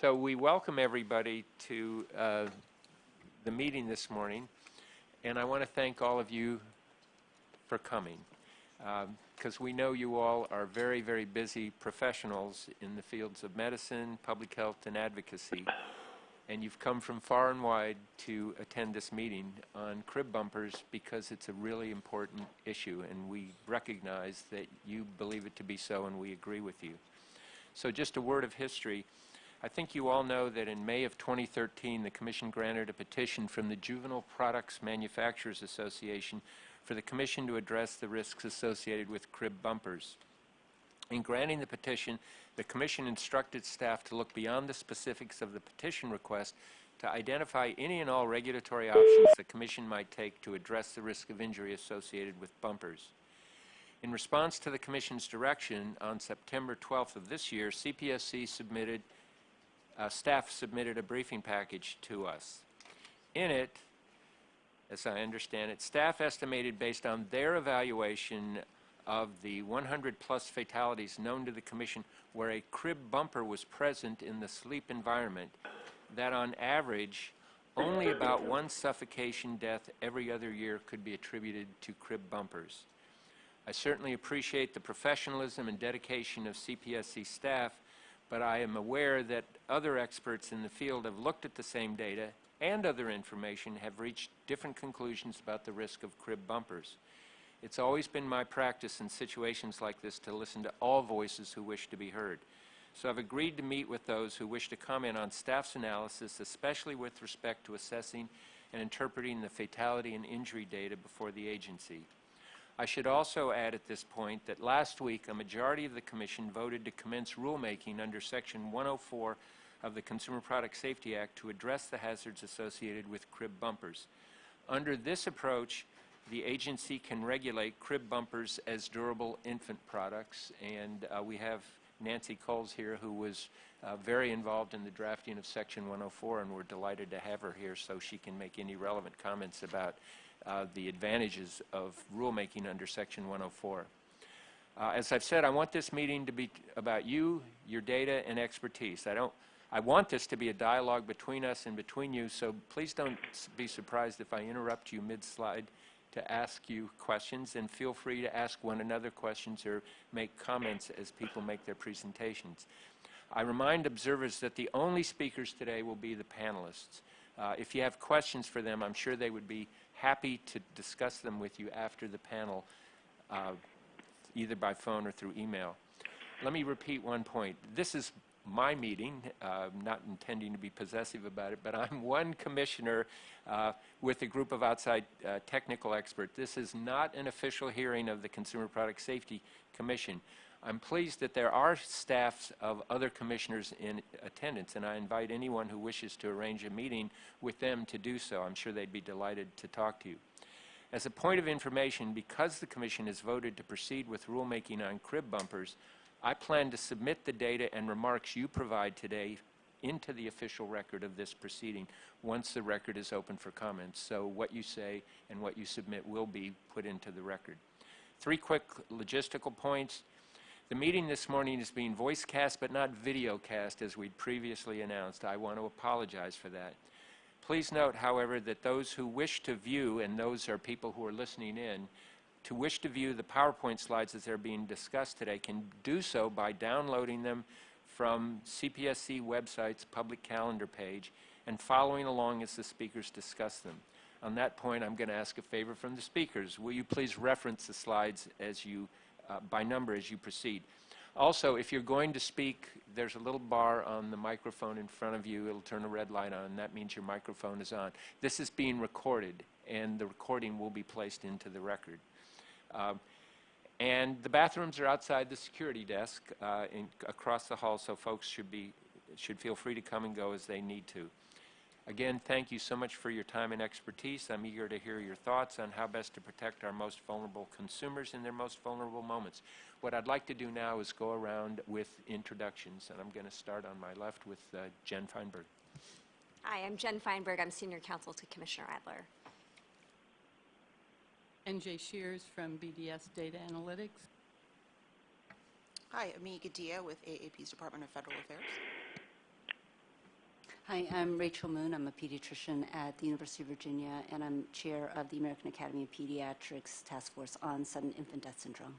So we welcome everybody to uh, the meeting this morning, and I want to thank all of you for coming, because we know you all are very, very busy professionals in the fields of medicine, public health, and advocacy, and you've come from far and wide to attend this meeting on crib bumpers because it's a really important issue, and we recognize that you believe it to be so, and we agree with you. So just a word of history. I think you all know that in May of 2013, the Commission granted a petition from the Juvenile Products Manufacturers Association for the Commission to address the risks associated with crib bumpers. In granting the petition, the Commission instructed staff to look beyond the specifics of the petition request to identify any and all regulatory options the Commission might take to address the risk of injury associated with bumpers. In response to the Commission's direction, on September 12th of this year, CPSC submitted, uh, staff submitted a briefing package to us. In it, as I understand it, staff estimated based on their evaluation of the 100 plus fatalities known to the Commission where a crib bumper was present in the sleep environment, that on average, only about one suffocation death every other year could be attributed to crib bumpers. I certainly appreciate the professionalism and dedication of CPSC staff, but I am aware that other experts in the field have looked at the same data and other information have reached different conclusions about the risk of crib bumpers. It's always been my practice in situations like this to listen to all voices who wish to be heard. So I've agreed to meet with those who wish to comment on staff's analysis, especially with respect to assessing and interpreting the fatality and injury data before the agency. I should also add at this point that last week a majority of the Commission voted to commence rulemaking under Section 104 of the Consumer Product Safety Act to address the hazards associated with crib bumpers. Under this approach, the agency can regulate crib bumpers as durable infant products, and uh, we have Nancy Cowles here, who was uh, very involved in the drafting of Section 104, and we're delighted to have her here so she can make any relevant comments about uh, the advantages of rulemaking under Section 104. Uh, as I've said, I want this meeting to be about you, your data, and expertise. I don't I want this to be a dialogue between us and between you, so please don't be surprised if I interrupt you mid-slide to ask you questions, and feel free to ask one another questions or make comments as people make their presentations. I remind observers that the only speakers today will be the panelists. Uh, if you have questions for them, I'm sure they would be happy to discuss them with you after the panel, uh, either by phone or through email. Let me repeat one point. This is my meeting, uh, not intending to be possessive about it, but I'm one commissioner uh, with a group of outside uh, technical experts. This is not an official hearing of the Consumer Product Safety Commission. I'm pleased that there are staffs of other commissioners in attendance, and I invite anyone who wishes to arrange a meeting with them to do so. I'm sure they'd be delighted to talk to you. As a point of information, because the Commission has voted to proceed with rulemaking on crib bumpers, I plan to submit the data and remarks you provide today into the official record of this proceeding once the record is open for comments. So what you say and what you submit will be put into the record. Three quick logistical points. The meeting this morning is being voice cast but not video cast as we'd previously announced. I want to apologize for that. Please note, however, that those who wish to view, and those are people who are listening in, to wish to view the PowerPoint slides as they're being discussed today can do so by downloading them from CPSC website's public calendar page and following along as the speakers discuss them. On that point, I'm going to ask a favor from the speakers. Will you please reference the slides as you, uh, by number as you proceed? Also, if you're going to speak, there's a little bar on the microphone in front of you. It'll turn a red light on, that means your microphone is on. This is being recorded, and the recording will be placed into the record. Um, and the bathrooms are outside the security desk uh, in, across the hall, so folks should, be, should feel free to come and go as they need to. Again, thank you so much for your time and expertise. I'm eager to hear your thoughts on how best to protect our most vulnerable consumers in their most vulnerable moments. What I'd like to do now is go around with introductions, and I'm going to start on my left with uh, Jen Feinberg. Hi, I'm Jen Feinberg. I'm Senior Counsel to Commissioner Adler. NJ Scheers from BDS Data Analytics. Hi, Ami Gadia with AAP's Department of Federal Affairs. Hi, I'm Rachel Moon. I'm a pediatrician at the University of Virginia, and I'm chair of the American Academy of Pediatrics Task Force on Sudden Infant Death Syndrome.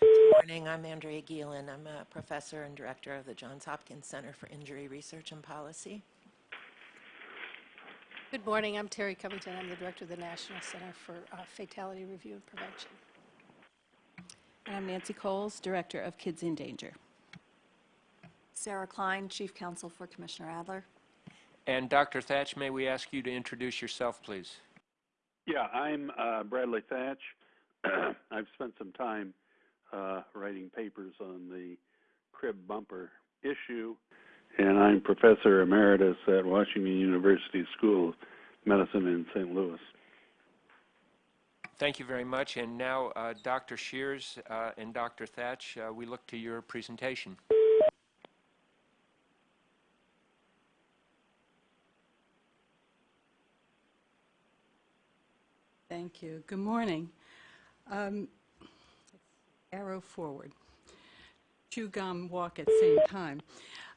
Good morning. I'm Andrea Gielen. I'm a professor and director of the Johns Hopkins Center for Injury Research and Policy. Good morning, I'm Terry Covington, I'm the Director of the National Center for uh, Fatality Review and Prevention. And I'm Nancy Cowles, Director of Kids in Danger. Sarah Klein, Chief Counsel for Commissioner Adler. And Dr. Thach, may we ask you to introduce yourself, please? Yeah, I'm uh, Bradley Thach. I've spent some time uh, writing papers on the crib bumper issue, and I'm professor emeritus at Washington University School of Medicine in St. Louis. Thank you very much. And now, uh, Dr. Scheers uh, and Dr. Thach, uh, we look to your presentation. Thank you. Good morning. Um, Arrow forward. Chew gum, walk at same time.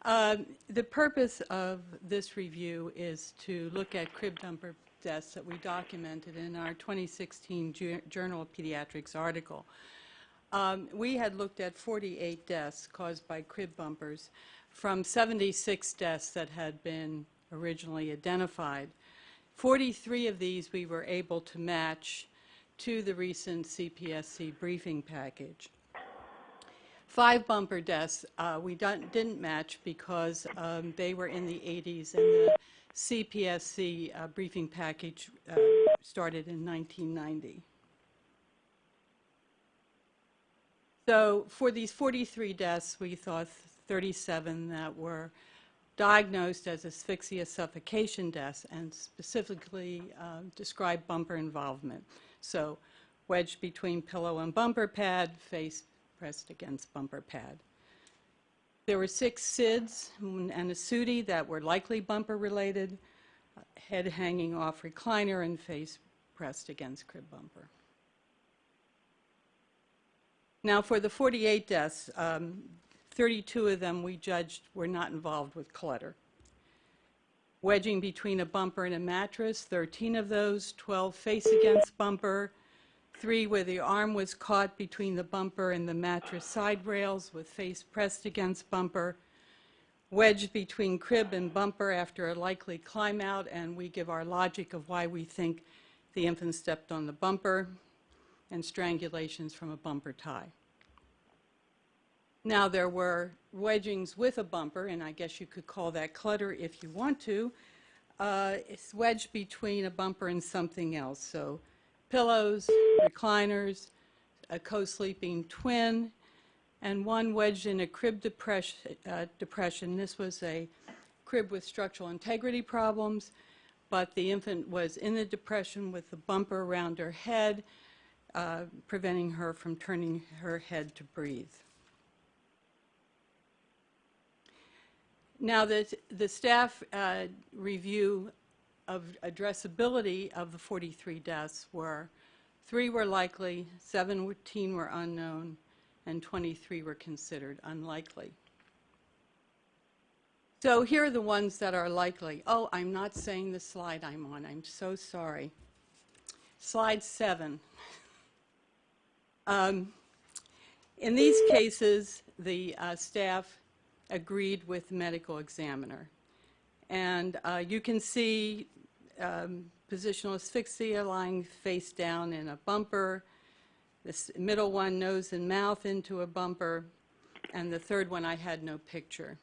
Um, The purpose of this review is to look at crib bumper deaths that we documented in our 2016 Ju- Journal of Pediatrics article. Um, We had looked at 48 deaths caused by crib bumpers from 76 deaths that had been originally identified. 43 of these we were able to match to the recent CPSC briefing package. Five bumper deaths uh, we didn't match because um, they were in the 80s and the CPSC uh, briefing package uh, started in 1990. So for these 43 deaths, we thought 37 that were diagnosed as asphyxia suffocation deaths and specifically uh, described bumper involvement. So wedged between pillow and bumper pad, face pressed against bumper pad. There were six SIDS and a SUDI that were likely bumper related, uh, head hanging off recliner and face pressed against crib bumper. Now, for the 48 deaths, um, 32 of them we judged were not involved with clutter. Wedging between a bumper and a mattress, 13 of those, 12 face against bumper, three where the arm was caught between the bumper and the mattress side rails with face pressed against bumper, wedged between crib and bumper after a likely climb out, and we give our logic of why we think the infant stepped on the bumper, and strangulations from a bumper tie. Now, there were wedgings with a bumper, and I guess you could call that clutter if you want to. Uh, It's wedged between a bumper and something else, so pillows, recliners, a co-sleeping twin, and one wedged in a crib depression. uh, depression. This was a crib with structural integrity problems, but the infant was in the depression with the bumper around her head, uh, preventing her from turning her head to breathe. Now, the, the staff uh, review of addressability of the 43 deaths were, three were likely, 17 were unknown, and 23 were considered unlikely. So here are the ones that are likely. Oh, I'm not saying the slide I'm on. I'm so sorry. Slide seven. Um, In these cases, the uh, staff agreed with medical examiner. And uh, you can see um, positional asphyxia lying face down in a bumper, this middle one nose and mouth into a bumper, and the third one I had no picture,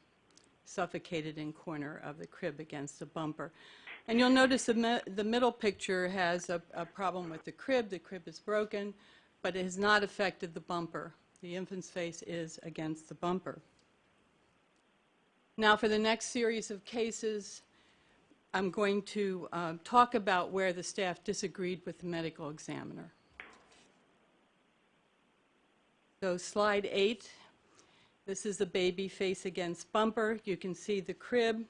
suffocated in corner of the crib against a bumper. And you'll notice the, the middle picture has a, a problem with the crib. The crib is broken, but it has not affected the bumper. The infant's face is against the bumper. Now, for the next series of cases, I'm going to uh, talk about where the staff disagreed with the medical examiner. So slide eight, this is the baby face against bumper. You can see the crib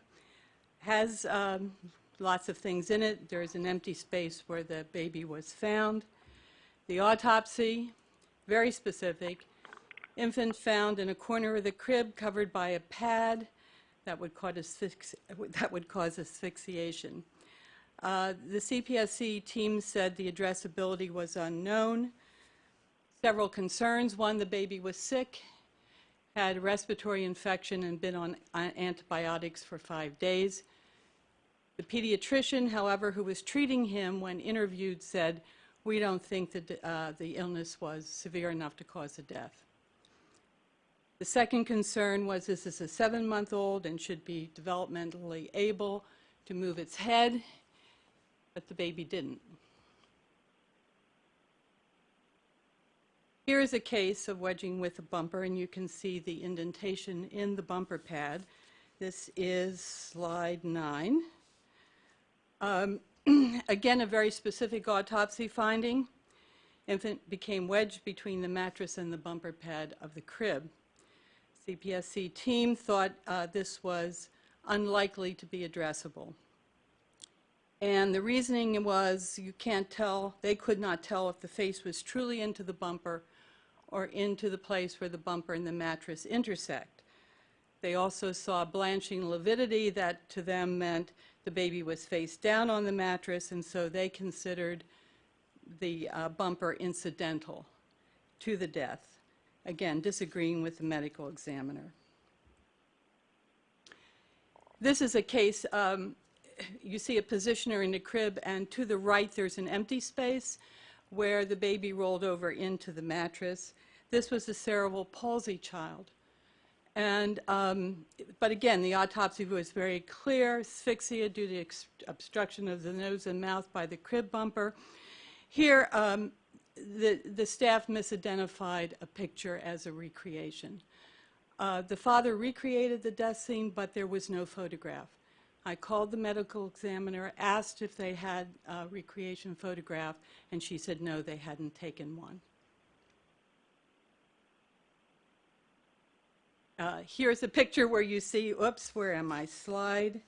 has um, lots of things in it. There's an empty space where the baby was found. The autopsy, very specific. Infant found in a corner of the crib covered by a pad that would cause, asphyx- that would cause asphyxiation. Uh, The CPSC team said the addressability was unknown. Several concerns. One, the baby was sick, had respiratory infection, and been on uh, antibiotics for five days. The pediatrician, however, who was treating him when interviewed said, "We don't think that uh, the illness was severe enough to cause a death." The second concern was this is a seven-month-old and should be developmentally able to move its head, but the baby didn't. Here is a case of wedging with a bumper, and you can see the indentation in the bumper pad. This is slide nine. Um, Again, a very specific autopsy finding. Infant became wedged between the mattress and the bumper pad of the crib. CPSC team thought uh, this was unlikely to be addressable. And the reasoning was you can't tell, they could not tell if the face was truly into the bumper or into the place where the bumper and the mattress intersect. They also saw blanching lividity that to them meant the baby was face down on the mattress, and so they considered the uh, bumper incidental to the death. Again, disagreeing with the medical examiner. This is a case, um, you see a positioner in the crib, and to the right there's an empty space where the baby rolled over into the mattress. This was a cerebral palsy child. And, um, but again, the autopsy was very clear, asphyxia due to obstruction of the nose and mouth by the crib bumper. Here, um, the, the staff misidentified a picture as a recreation. Uh, the father recreated the death scene, but there was no photograph. I called the medical examiner, asked if they had a recreation photograph, and she said no, they hadn't taken one. Uh, here's a picture where you see, oops, where am I? Slide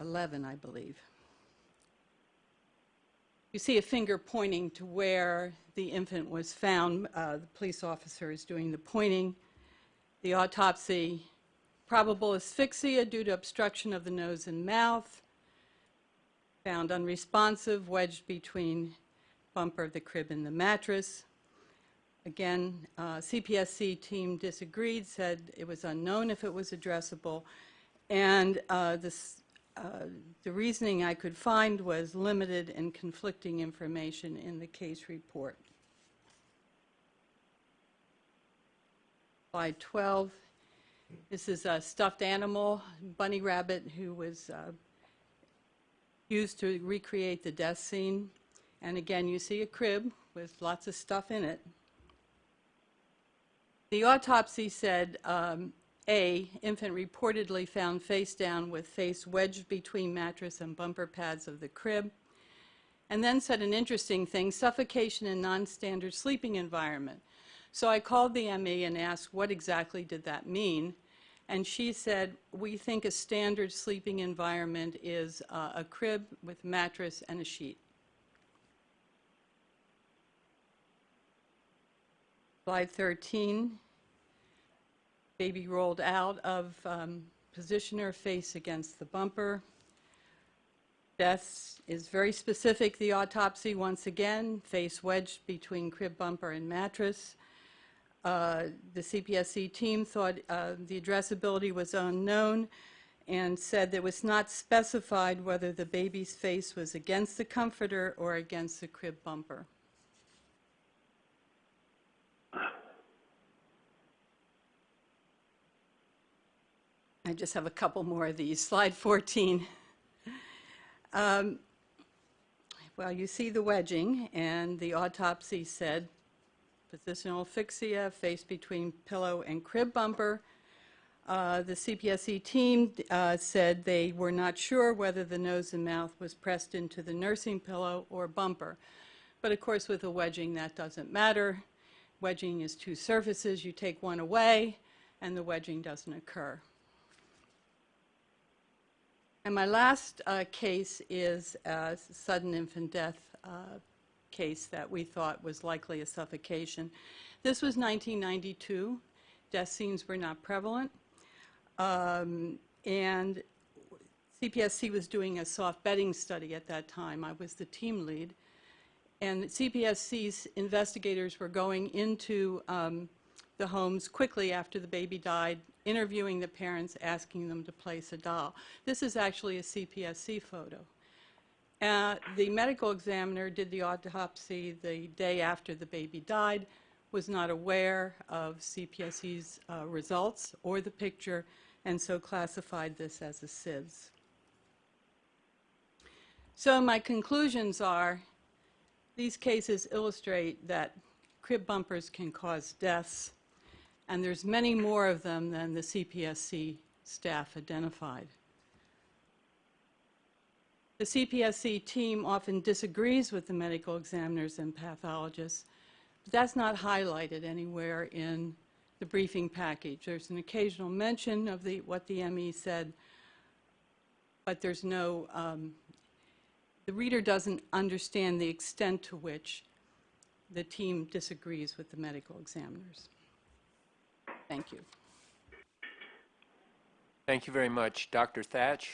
11, I believe. You see a finger pointing to where the infant was found. Uh, the police officer is doing the pointing. The autopsy, probable asphyxia due to obstruction of the nose and mouth. Found unresponsive, wedged between bumper of the crib and the mattress. Again, uh, CPSC team disagreed, said it was unknown if it was addressable, and uh, this, the reasoning I could find was limited and conflicting information in the case report. Slide 12. This is a stuffed animal, bunny rabbit, who was uh, used to recreate the death scene. And again, you see a crib with lots of stuff in it. The autopsy said, um, A, infant reportedly found face down with face wedged between mattress and bumper pads of the crib, and then said an interesting thing, suffocation in non-standard sleeping environment. So I called the ME and asked what exactly did that mean, and she said, we think a standard sleeping environment is uh, a crib with mattress and a sheet. Slide 13. Baby rolled out of um, positioner, face against the bumper. Death is very specific, the autopsy, once again, face wedged between crib bumper and mattress. Uh, The CPSC team thought uh, the addressability was unknown and said that it was not specified whether the baby's face was against the comforter or against the crib bumper. I just have a couple more of these. Slide 14. Um, Well, you see the wedging, and the autopsy said positional asphyxia, face between pillow and crib bumper. Uh, The CPSC team uh, said they were not sure whether the nose and mouth was pressed into the nursing pillow or bumper. But of course, with a wedging, that doesn't matter. Wedging is two surfaces. You take one away, and the wedging doesn't occur. And my last uh, case is a sudden infant death uh, case that we thought was likely a suffocation. This was 1992. Death scenes were not prevalent. Um, and CPSC was doing a soft bedding study at that time. I was the team lead. And CPSC's investigators were going into um, the homes quickly after the baby died, interviewing the parents, asking them to place a doll. This is actually a CPSC photo. Uh, The medical examiner did the autopsy the day after the baby died, was not aware of CPSC's uh, results or the picture, and so classified this as a SIDS. So my conclusions are, these cases illustrate that crib bumpers can cause deaths, and there's many more of them than the CPSC staff identified. The CPSC team often disagrees with the medical examiners and pathologists, but that's not highlighted anywhere in the briefing package. There's an occasional mention of the, what the ME said, but there's no, um, the reader doesn't understand the extent to which the team disagrees with the medical examiners. Thank you. Thank you very much. Dr. Thach?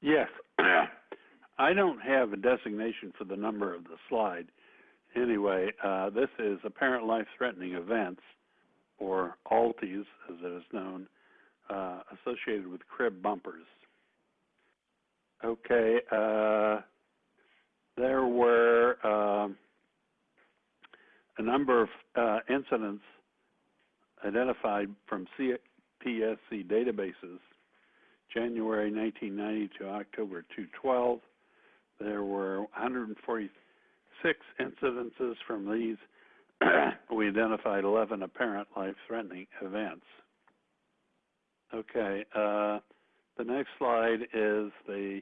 Yes. I don't have a designation for the number of the slide. Anyway, uh, this is apparent life-threatening events, or ALTEs, as it is known, uh, associated with crib bumpers. Okay, uh, there were um, a number of uh, incidents identified from CPSC databases January 1990 to October 2012. There were 146 incidences from these. we identified 11 apparent life-threatening events. Okay, uh, the next slide is the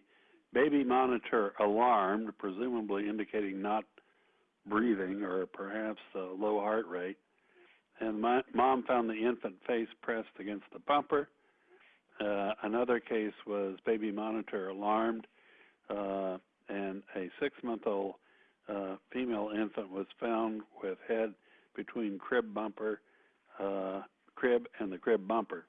baby monitor alarmed, presumably indicating not breathing or perhaps a low heart rate. And my, mom found the infant face pressed against the bumper. Uh, another case was baby monitor alarmed, uh, and a six-month-old uh, female infant was found with head between crib bumper, uh, crib and the crib bumper.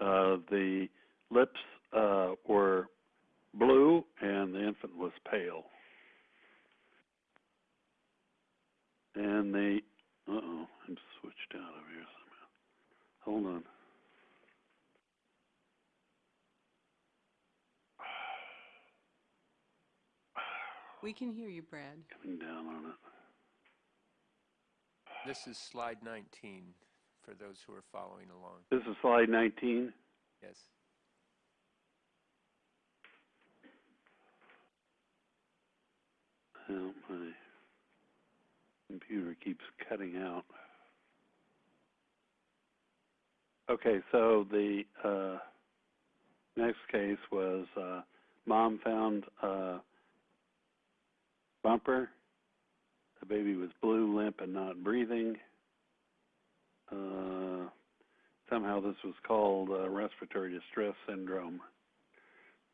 Uh, the lips uh, were blue, and the infant was pale. And the uh-oh, I'm switched out over here somehow. Hold on. We can hear you, Brad. Coming down on it. This is slide 19 for those who are following along. This is slide 19. Yes. Well, my computer keeps cutting out. Okay, so the uh, next case was uh, mom found uh, bumper. The baby was blue, limp, and not breathing. Uh, somehow this was called uh, respiratory distress syndrome,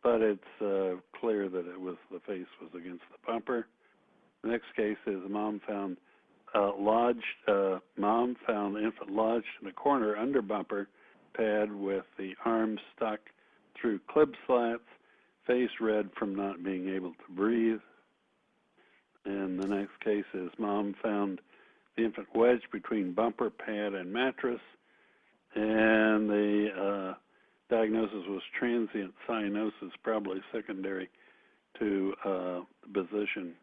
but it's uh, clear that it was the face was against the bumper. The next case is mom found uh, lodged. Uh, mom found the infant lodged in a corner under bumper pad with the arms stuck through clip slats, face red from not being able to breathe. And the next case is mom found the infant wedged between bumper pad and mattress, and the uh, diagnosis was transient cyanosis, probably secondary to uh, the position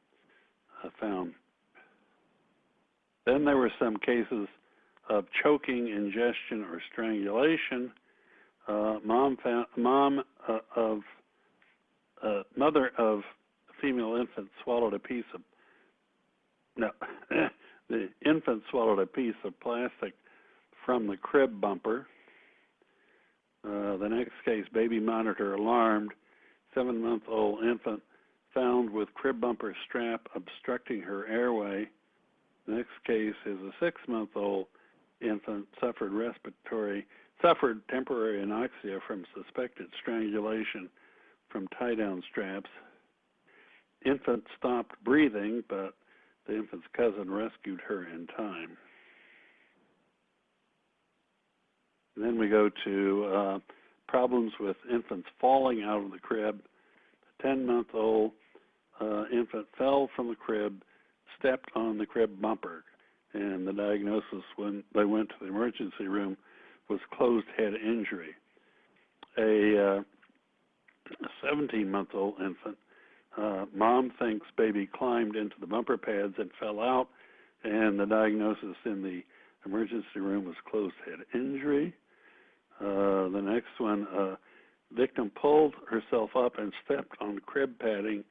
uh, found. Then there were some cases of choking, ingestion, or strangulation. Uh, mom found mom uh, of uh, mother of female infant swallowed a piece of no the infant swallowed a piece of plastic from the crib bumper. Uh, the next case, baby monitor alarmed, seven month old infant found with crib bumper strap obstructing her airway. The next case is a six month old infant suffered respiratory suffered temporary anoxia from suspected strangulation from tie down straps. Infant stopped breathing, but the infant's cousin rescued her in time. And then we go to uh, problems with infants falling out of the crib. A 10 month old uh, infant fell from the crib, stepped on the crib bumper, and the diagnosis when they went to the emergency room was closed head injury. A uh, 17 month old infant, uh, mom thinks baby climbed into the bumper pads and fell out, and the diagnosis in the emergency room was closed head injury. Uh, the next one, uh, victim pulled herself up and stepped on crib padding.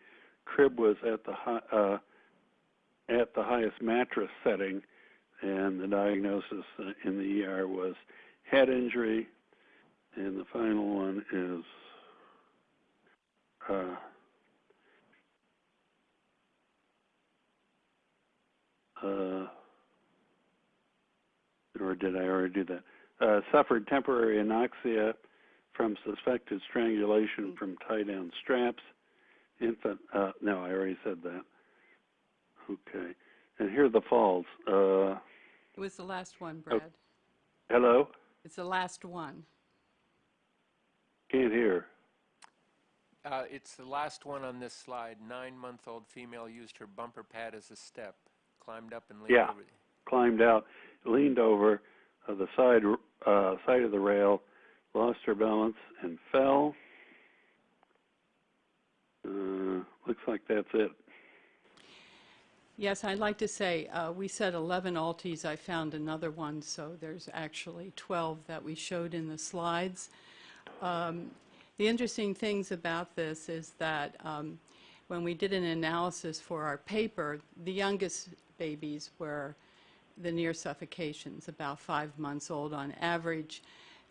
Crib was at the high, uh, at the highest mattress setting, and the diagnosis in the ER was head injury. And the final one is uh, uh, or did I already do that? Uh, suffered temporary anoxia from suspected strangulation from tie down straps. Infant, uh, no, I already said that. Okay. And here are the falls. Uh, It was the last one, Brad. hello? It's the last one. Can't hear. Uh, It's the last one on this slide. Nine-month-old female used her bumper pad as a step, climbed up and leaned Yeah. over. Climbed out, leaned over uh, the side uh, side of the rail, lost her balance, and fell. Uh, looks like that's it. Yes, I'd like to say, uh, we said 11 ALTEs. I found another one, so there's actually 12 that we showed in the slides. Um, The interesting things about this is that um, when we did an analysis for our paper, the youngest babies were the near suffocations, about five months old on average.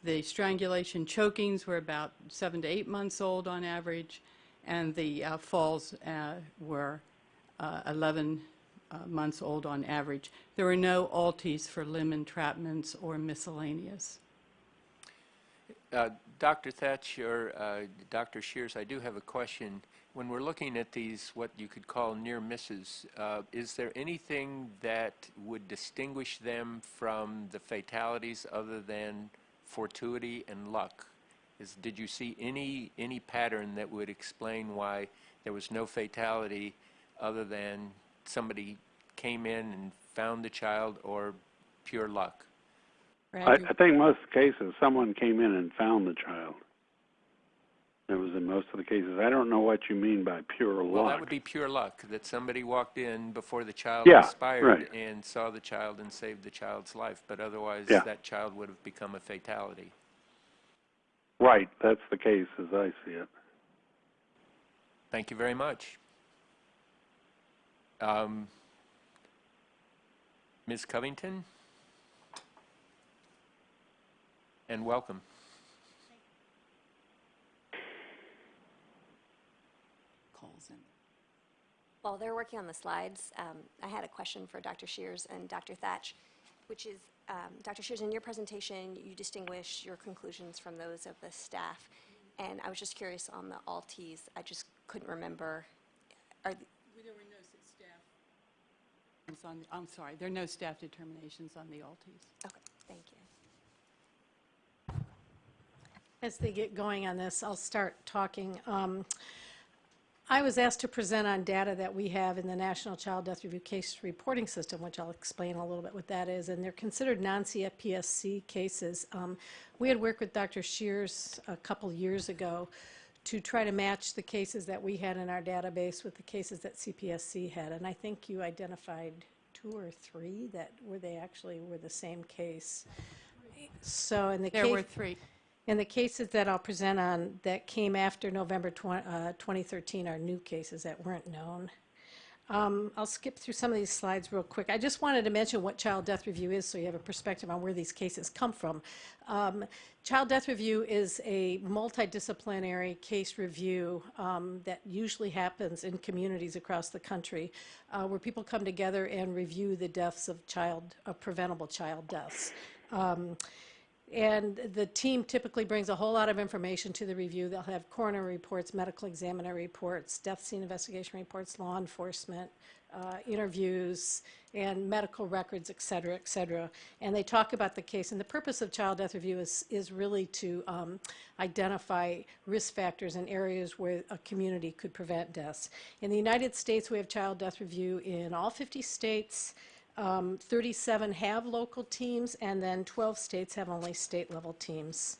The strangulation chokings were about seven to eight months old on average, and the uh, falls uh, were uh, 11 uh, months old on average. There were no ALTEs for limb entrapments or miscellaneous. Uh, Dr. Thach or uh, Dr. Scheers, I do have a question. When we're looking at these, what you could call near misses, uh, is there anything that would distinguish them from the fatalities other than fortuity and luck? Is, did you see any, any pattern that would explain why there was no fatality other than somebody came in and found the child or pure luck? I, I think most of the cases, someone came in and found the child. It was in most of the cases. I don't know what you mean by pure luck. Well, that would be pure luck, that somebody walked in before the child Yeah, expired right. and saw the child and saved the child's life, but otherwise, Yeah. that child would have become a fatality. Right, that's the case as I see it. Thank you very much. Um, Ms. Covington? And welcome. calls in. While they're working on the slides, um, I had a question for Dr. Scheers and Dr. Thach, which is, um, Dr. Scheers, in your presentation, you distinguish your conclusions from those of the staff. And I was just curious on the ALTEs, I just couldn't remember. Are, th- There were no staff. On, I'm sorry, there are no staff determinations on the ALTEs. okay, thank you. As they get going on this, I'll start talking. Um, I was asked to present on data that we have in the National Child Death Review Case Reporting System, which I'll explain a little bit what that is, and they're considered non-CPSC cases. Um, We had worked with Dr. Scheers a couple years ago to try to match the cases that we had in our database with the cases that CPSC had, and I think you identified two or three that were they actually were the same case. So in the case... There were three. And the cases that I'll present on that came after November twen- uh, 2013 are new cases that weren't known. Um, I'll skip through some of these slides real quick. I just wanted to mention what Child Death Review is so you have a perspective on where these cases come from. Um, Child Death Review is a multidisciplinary case review um, that usually happens in communities across the country uh, where people come together and review the deaths of child, of preventable child deaths. And the team typically brings a whole lot of information to the review. They'll have coroner reports, medical examiner reports, death scene investigation reports, law enforcement, uh, interviews, and medical records, et cetera, et cetera. And they talk about the case. And the purpose of child death review is, is really to um, identify risk factors in areas where a community could prevent deaths. In the United States, we have child death review in all 50 states. Um, 37 have local teams, and then 12 states have only state-level teams.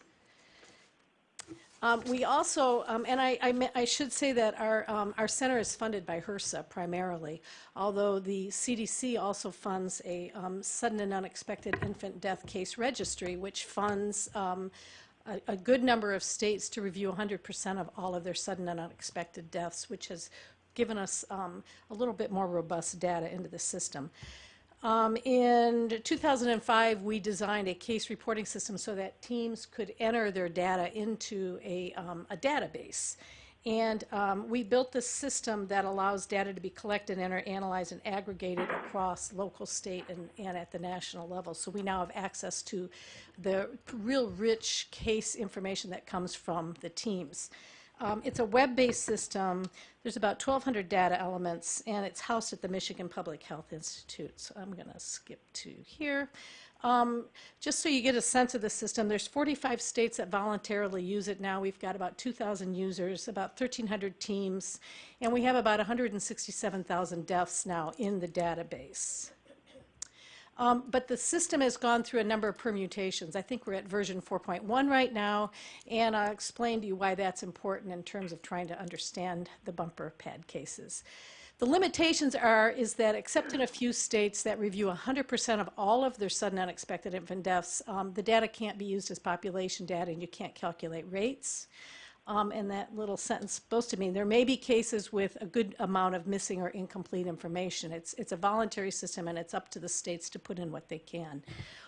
Um, We also, um, and I, I I should say that our, um, our center is funded by HRSA primarily, although the CDC also funds a um, sudden and unexpected infant death case registry, which funds um, a, a good number of states to review 100% of all of their sudden and unexpected deaths, which has given us um, a little bit more robust data into the system. Um, in 2005, we designed a case reporting system so that teams could enter their data into a, um, a database. And um, we built this system that allows data to be collected, entered, analyzed, and aggregated across local, state, and, and at the national level. So we now have access to the real rich case information that comes from the teams. Um, It's a web-based system. There's about 1,200 data elements, and it's housed at the Michigan Public Health Institute. So I'm going to skip to here. Um, Just so you get a sense of the system, there's 45 states that voluntarily use it now. We've got about 2,000 users, about 1,300 teams, and we have about 167,000 deaths now in the database. Um, But the system has gone through a number of permutations. I think we're at version 4.1 right now, and I'll explain to you why that's important in terms of trying to understand the bumper pad cases. The limitations are, is that except in a few states that review 100% of all of their sudden unexpected infant deaths, um, the data can't be used as population data and you can't calculate rates. Um, and that little sentence supposed to mean there may be cases with a good amount of missing or incomplete information. It's, it's a voluntary system and it's up to the states to put in what they can.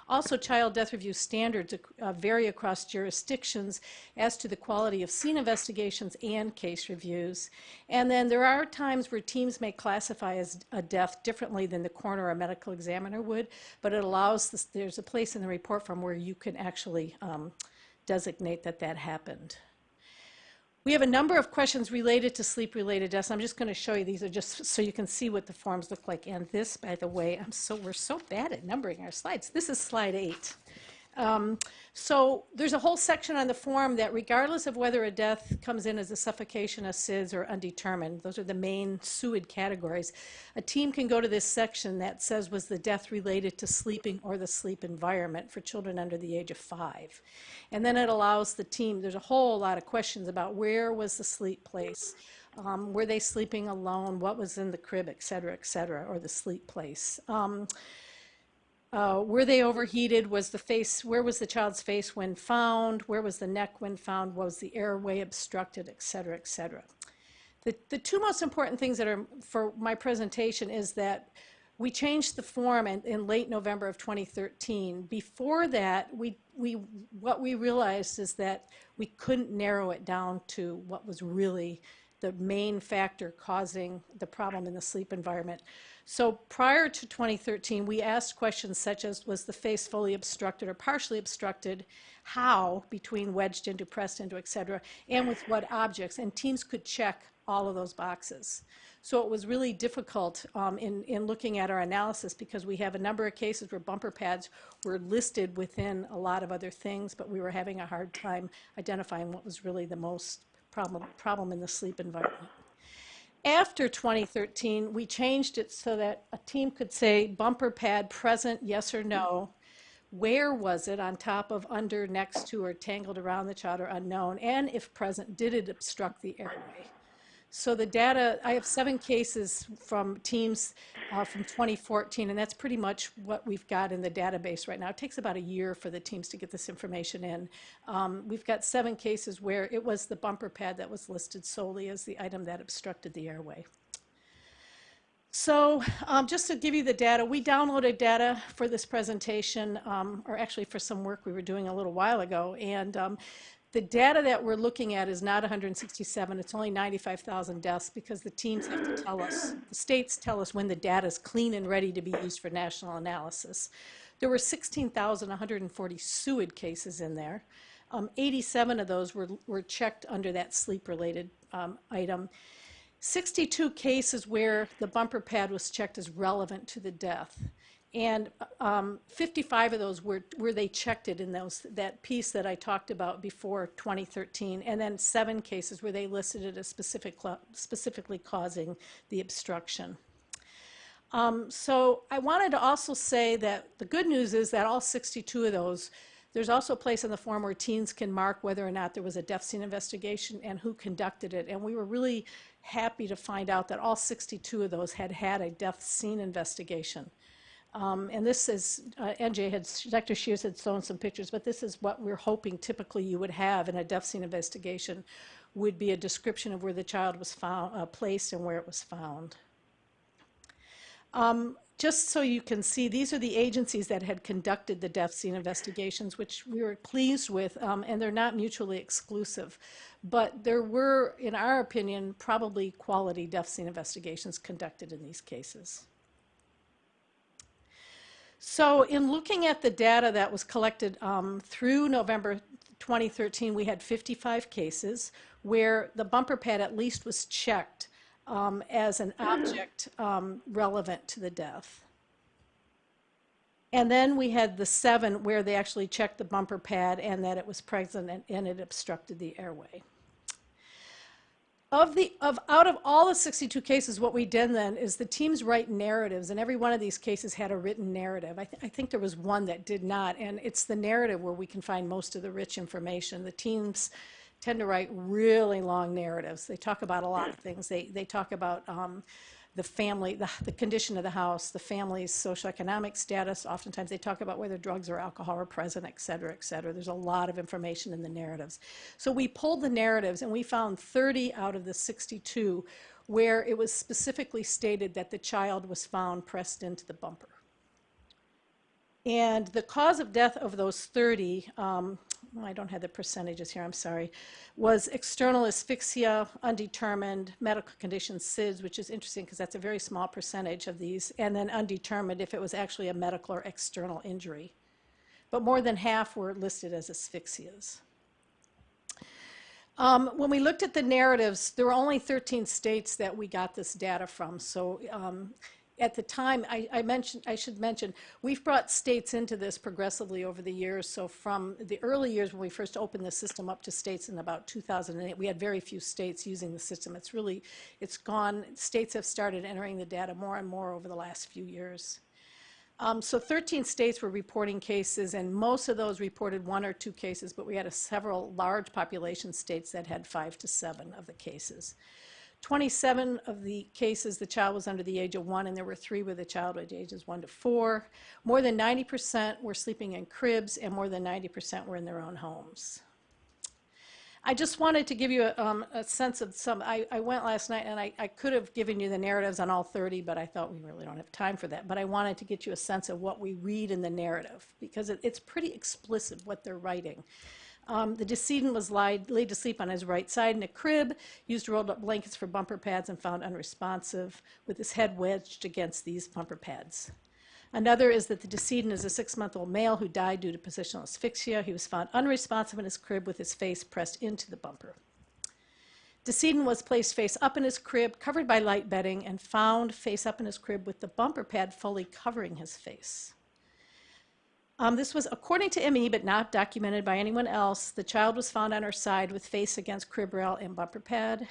Also, child death review standards uh, vary across jurisdictions as to the quality of scene investigations and case reviews. And then there are times where teams may classify as a death differently than the coroner or medical examiner would, but it allows, this, there's a place in the report from where you can actually um, designate that that happened. We have a number of questions related to sleep-related deaths. I'm just going to show you these are just so you can see what the forms look like. And this, by the way, I'm so we're so bad at numbering our slides. This is slide eight. Um, so there's a whole section on the form that regardless of whether a death comes in as a suffocation, a SIDS, or undetermined, those are the main SUID categories, a team can go to this section that says was the death related to sleeping or the sleep environment for children under the age of five. And then it allows the team, there's a whole lot of questions about where was the sleep place, um, were they sleeping alone, what was in the crib, et cetera, et cetera, or the sleep place. Um, uh, were they overheated? Was the face, where was the child's face when found? Where was the neck when found? Was the airway obstructed, et cetera, et cetera? The, the two most important things that are for my presentation is that we changed the form in, in late November of 2013. Before that, we, we, what we realized is that we couldn't narrow it down to what was really the main factor causing the problem in the sleep environment. So prior to 2013, we asked questions such as, was the face fully obstructed or partially obstructed? How, between wedged into, pressed into, et cetera, and with what objects? And teams could check all of those boxes. So it was really difficult um, in, in looking at our analysis because we have a number of cases where bumper pads were listed within a lot of other things, but we were having a hard time identifying what was really the most problem, problem in the sleep environment. After 2013, we changed it so that a team could say bumper pad present, yes or no. Where was it on top of, under, next to, or tangled around the child or unknown? And if present, did it obstruct the airway? So the data, I have seven cases from teams uh, from 2014, and that's pretty much what we've got in the database right now. It takes about a year for the teams to get this information in. Um, we've got seven cases where it was the bumper pad that was listed solely as the item that obstructed the airway. So um, just to give you the data, we downloaded data for this presentation, um, or actually for some work we were doing a little while ago, and um, the data that we're looking at is not 167, it's only 95,000 deaths because the teams have to tell us, the states tell us when the data is clean and ready to be used for national analysis. There were 16,140 SUID cases in there. Um, 87 of those were, were checked under that sleep-related um, item. 62 cases where the bumper pad was checked as relevant to the death. And um, 55 of those were where they checked it in those that piece that I talked about before 2013, and then seven cases where they listed it as specific, specifically causing the obstruction. Um, so I wanted to also say that the good news is that all 62 of those, there's also a place in the form where teens can mark whether or not there was a death scene investigation and who conducted it. And we were really happy to find out that all 62 of those had had a death scene investigation. Um, and this is, uh, NJ had, Dr. Scheers had shown some pictures, but this is what we're hoping typically you would have in a death scene investigation would be a description of where the child was found, uh, placed and where it was found. Um, just so you can see, these are the agencies that had conducted the death scene investigations, which we were pleased with, um, and they're not mutually exclusive. But there were, in our opinion, probably quality death scene investigations conducted in these cases. So in looking at the data that was collected um, through November 2013, we had 55 cases where the bumper pad at least was checked um, as an object um, relevant to the death. And then we had the seven where they actually checked the bumper pad and that it was present and, and it obstructed the airway. Of the, of, out of all the 62 cases, what we did then is the teams write narratives, and every one of these cases had a written narrative. I, th I think there was one that did not, and it's the narrative where we can find most of the rich information. The teams tend to write really long narratives. They talk about a lot of things. They, they talk about um, the family, the, the condition of the house, the family's socioeconomic status. Oftentimes they talk about whether drugs or alcohol are present, et cetera, et cetera. There's a lot of information in the narratives. So we pulled the narratives and we found 30 out of the 62 where it was specifically stated that the child was found pressed into the bumper. And the cause of death of those 30, um, I don't have the percentages here, I'm sorry, was external asphyxia, undetermined, medical conditions, SIDS, which is interesting because that's a very small percentage of these, and then undetermined if it was actually a medical or external injury. But more than half were listed as asphyxias. Um, when we looked at the narratives, there were only 13 states that we got this data from. So um, at the time, I, I, mentioned, I should mention, we've brought states into this progressively over the years. So from the early years when we first opened the system up to states in about 2008, we had very few states using the system. It's really, it's gone, states have started entering the data more and more over the last few years. Um, so 13 states were reporting cases, and most of those reported one or two cases, but we had several large population states that had five to seven of the cases. 27 of the cases, the child was under the age of one, and there were three with the child at ages one to four. More than 90% were sleeping in cribs, and more than 90% were in their own homes. I just wanted to give you a, um, a sense of some, I, I, went last night and I, I, could have given you the narratives on all 30, but I thought we really don't have time for that. But I wanted to get you a sense of what we read in the narrative because it, it's pretty explicit what they're writing. Um, the decedent was lied, laid to sleep on his right side in a crib, used rolled up blankets for bumper pads and found unresponsive, with his head wedged against these bumper pads. Another is that the decedent is a six-month-old male who died due to positional asphyxia. He was found unresponsive in his crib with his face pressed into the bumper. Decedent was placed face up in his crib, covered by light bedding, and found face up in his crib with the bumper pad fully covering his face. Um, this was according to ME, but not documented by anyone else. The child was found on her side with face against crib rail and bumper pad.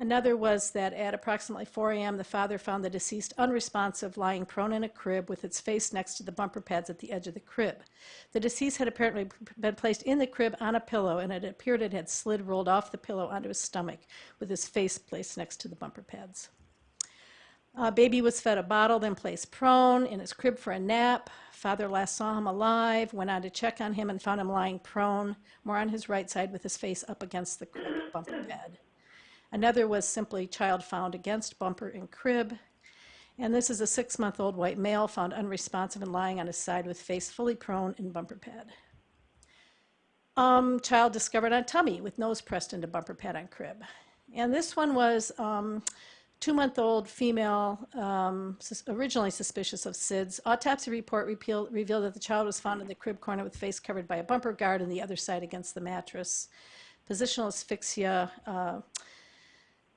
Another was that at approximately 4 a.m., the father found the deceased unresponsive, lying prone in a crib with its face next to the bumper pads at the edge of the crib. The deceased had apparently been placed in the crib on a pillow, and it appeared it had slid rolled off the pillow onto his stomach, with his face placed next to the bumper pads. Uh, baby was fed a bottle, then placed prone in his crib for a nap. Father last saw him alive, went on to check on him and found him lying prone, more on his right side with his face up against the crib bumper bed. Another was simply child found against bumper and crib. And this is a six-month-old white male found unresponsive and lying on his side with face fully prone in bumper pad. Um, child discovered on tummy with nose pressed into bumper pad on crib. And this one was um, two-month-old female, um, sus originally suspicious of SIDS. Autopsy report revealed that the child was found in the crib corner with face covered by a bumper guard and the other side against the mattress. Positional asphyxia. Uh,